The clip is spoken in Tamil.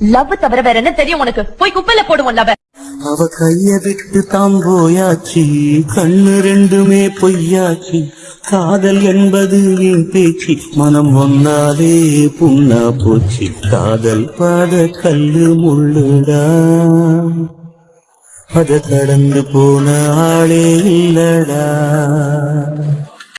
லவ் தவிர வேற என்ன தெரியும் உனக்கு? போய் குப்பையில போடுவோம் லவ். அவ கைய விட்டு தாம் போயாச்சு. கண்ணு ரெண்டுமே பொய்யாச்சு. காதல் என்பது என் பேச்சு. மனம் வந்தாலே புண்ணா போச்சு. காதல் பாத கல்லு முள்ளுடா. அத கடந்து போன ஆளே இல்லடா.